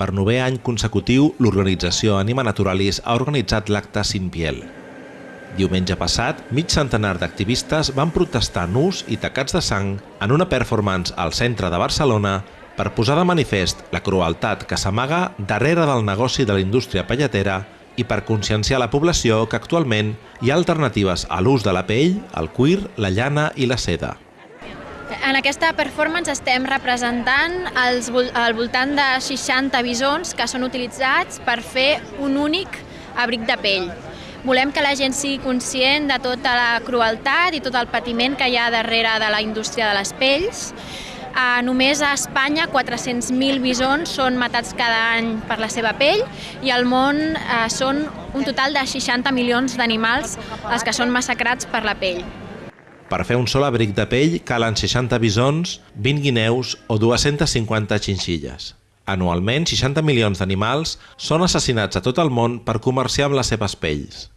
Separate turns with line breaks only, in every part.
Per novè any consecutiu, l'organització Anima Naturalis ha organitzat l'acte Sin Piel. Diumenge passat, mig centenar d'activistes van protestar nus i tacats de sang en una performance al centre de Barcelona per posar de manifest la crueltat que s'amaga darrere del negoci de la indústria pelletera i per conscienciar la població que actualment hi ha alternatives a l'ús de la pell, el cuir, la llana i la seda.
En aquesta performance estem representant els, al voltant de 60 bisons que són utilitzats per fer un únic abric de pell. Volem que la gent sigui conscient de tota la crueltat i tot el patiment que hi ha darrere de la indústria de les pells. Uh, només a Espanya 400.000 bisons són matats cada any per la seva pell i al món uh, són un total de 60 milions d'animals els que són massacrats per la pell.
Per fer un sol abric de pell calen 60 bisons, 20 guineus o 250 xinxilles. Anualment, 60 milions d'animals són assassinats a tot el món per comerciar amb les seves pells.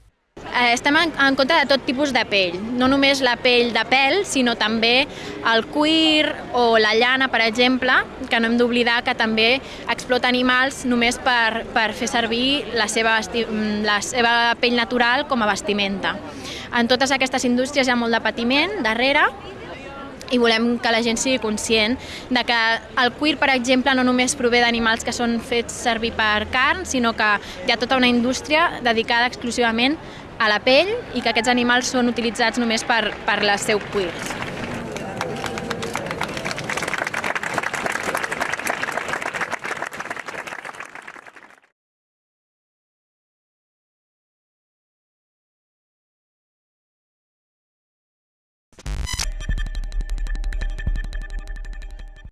Eh, estem en, en contra de tot tipus de pell, no només la pell de pèl, sinó també el cuir o la llana, per exemple, que no hem d'oblidar que també explota animals només per, per fer servir la seva, la seva pell natural com a vestimenta. En totes aquestes indústries hi ha molt de patiment darrere i volem que la gent sigui conscient de que el cuir, per exemple, no només prové d'animals que són fets servir per carn, sinó que hi ha tota una indústria dedicada exclusivament a la pell i que aquests animals són utilitzats només per, per les seus cuirs.